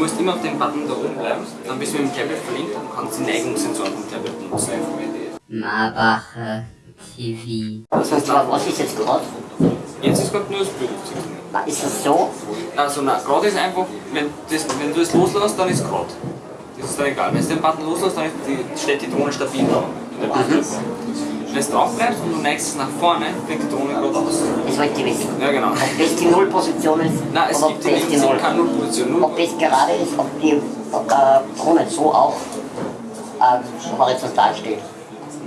musst immer auf dem Button da oben bleiben, dann bist du mit dem Tablet verlinkt und kannst die Neigungssensoren vom Tablet benutzen. Marbacher TV. Was heißt, aber was ist jetzt gerade? Jetzt ist gerade nur das Bild. Ist das so? Also na, gerade ist einfach, wenn, das, wenn du es loslässt, dann ist gerade. Das ist dann egal. Wenn du den Button loslässt, dann die, steht die Drohne stabil da. Wenn du drauf bleibst und du neigst es nach vorne, fliegt die Drohne gerade aus. Das wollte ich wissen. Ja genau. Ob das die Nullposition ist Nein, es oder ob gibt das die Null. keine Nullposition. Null Ob das gerade ist, ob die ob der Drohne so auch äh, horizontal steht.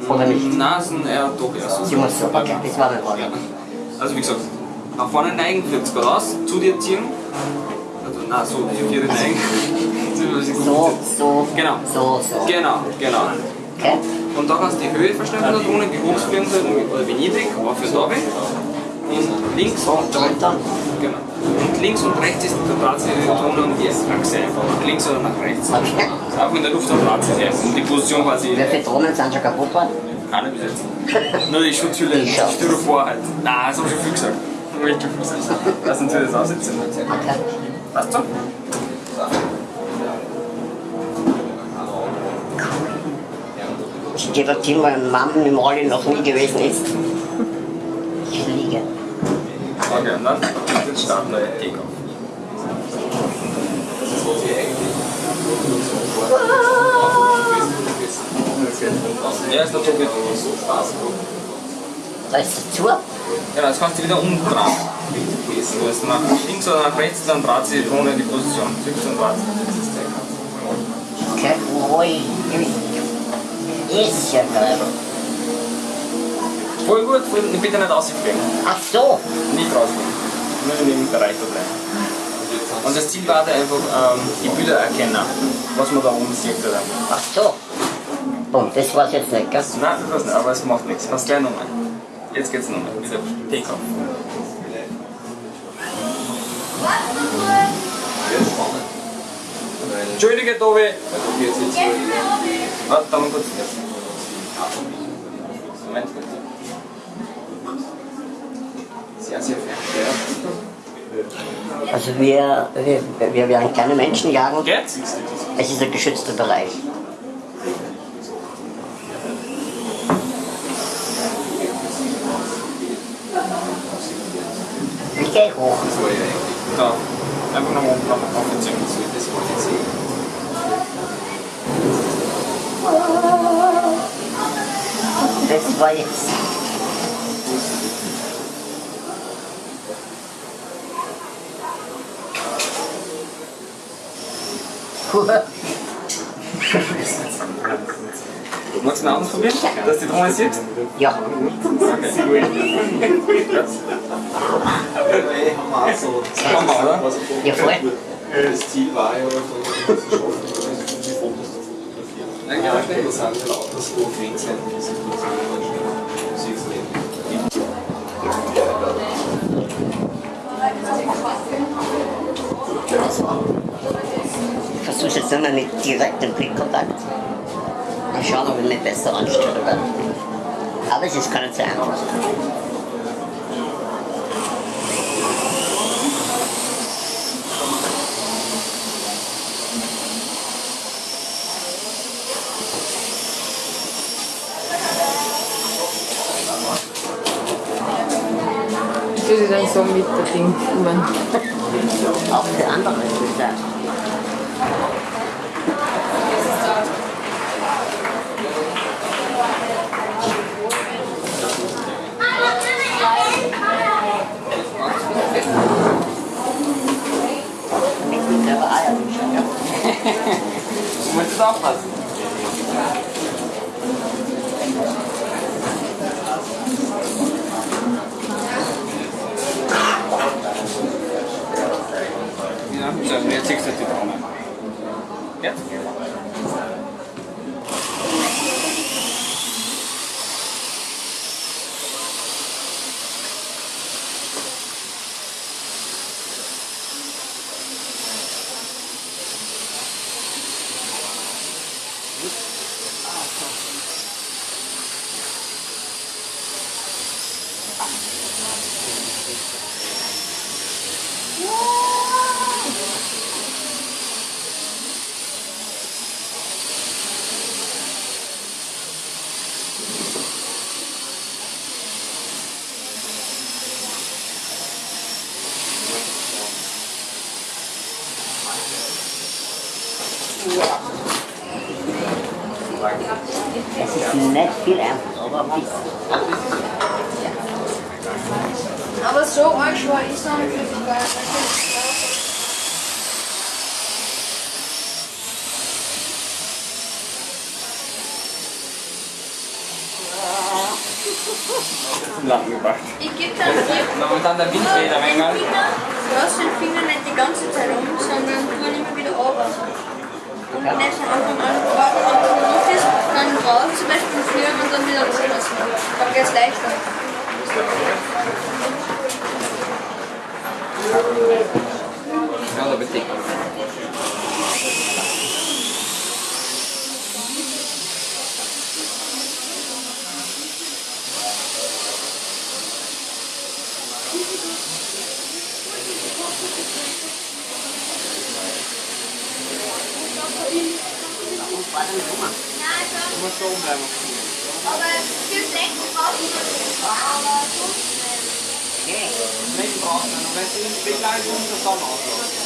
Oder nicht. Sind eher doch eher so. Sie muss so. Okay, das war meine Frage. Also wie gesagt, nach vorne neigen, fliegt es gerade aus, zu dir ziehen. Also nein, so, zu dir neigen. So, so, Genau. so, so. Genau, genau. Und da kannst du die Höhe verstellen von der Drohne, wie hoch es fliegen soll oder wie niedrig, auf und runter. Und links und Runter. Genau. Und links und rechts ist der Draht die Drohne und die Achse einfach. Nach links oder nach rechts. Okay. Auch in der Luft am Draht sie Und die Position quasi Wie viele Drohnen sind schon kaputt worden? keine bis jetzt. Nur die Schutzhülle, Die. Styropor halt. Nein, das haben wir schon viel gesagt. Hab ich schon viel gesagt. Lass uns das aussetzen. Okay. Passt so? Ich gehe dorthin, weil mein Mann im Rolli noch nie gewesen ist. Ich fliege. Okay, und dann jetzt starten wir Takeoff. Ja, ist der Tobi. Da ist es zu. Genau, jetzt kannst du wieder umdrehen. Du hast nach links oder nach rechts, dann dreht sie die in die Position. Zückst und dreht. Okay. Ui. Ist ja geil. Voll gut, voll, bitte nicht rausfliegen. Ach so. Nicht rausfliegen. Nur in dem Bereich da bleiben. Und das Ziel war da einfach ähm, die Bilder erkennen, was man da oben sieht. Oder? Ach so. Boom, das war's jetzt nicht, gell? Nein, das war's nicht, aber es macht nichts. Kannst gleich nochmal. Jetzt geht's nochmal. Wieder Takeoff. Entschuldige, Tobi. Warte, da mal kurz. Moment. Sehr, sehr fair. Also wir, wir, wir werden keine Menschen jagen. Geht's? Es ist ein geschützter Bereich. Ich gehe hoch. Da. Einfach oben, nach oben ziehen. Das wollte ich sehen. Das war jetzt. Magst du einen ausprobieren? Dass die Drohne sieht? Ja, Machen wir, oder? ja voll. Das Ziel war ja, von die Fotos zu Ja. Das sind lauter so die sich Musik Ich versuche jetzt immer mit direktem Blickkontakt. Mal schauen, ob ich mich besser anstelle. Aber es ist so einfach. Das ist dann so mit der Ding. Ich mein, Auch für andere ist es da. Mit mir selber Eier. Du musst es aufpassen. Viel einfach, aber ein bisschen. Aber so arg schwer ist noch nicht wirklich geil. Zum Landen gebracht. Ich gebe dann die Und dann der Wind weht ein den wenig. Finger, du hast den Finger nicht die ganze Zeit um, sondern tu ihn immer wieder runter. Und nicht von Anfang an warten, dann raus zum Beispiel führen und dann wieder loslassen. Dann geht es leichter. Ja, da bitte. Du musst da oben bleiben. Aber fürs Lenken brauchst du das. Aber so Nicht brauchen, und wenn sie nicht begleitet, muss das dann auslaufen.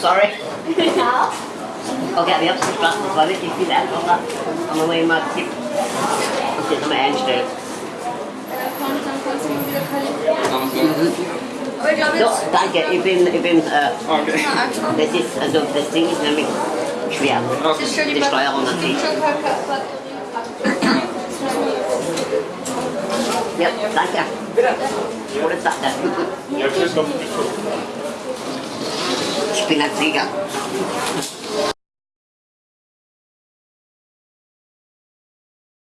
Sorry. Okay, aber ich hab's verstanden, das war wirklich viel einfacher. Und wenn man immer tippt und das nochmal einstellt. Dann kannst du ihn wieder kalibrieren. Aber ich glaube So, jetzt. danke, ich bin, ich bin, äh, Okay. Na, angefangen. das ist, also das Ding ist nämlich schwer. Das ist schon Die Steuerung an sich. Schon keine Batterie. Ja, danke. Bitte. Gute Sache. Ja, tschüss noch. Ich bin ein Flieger.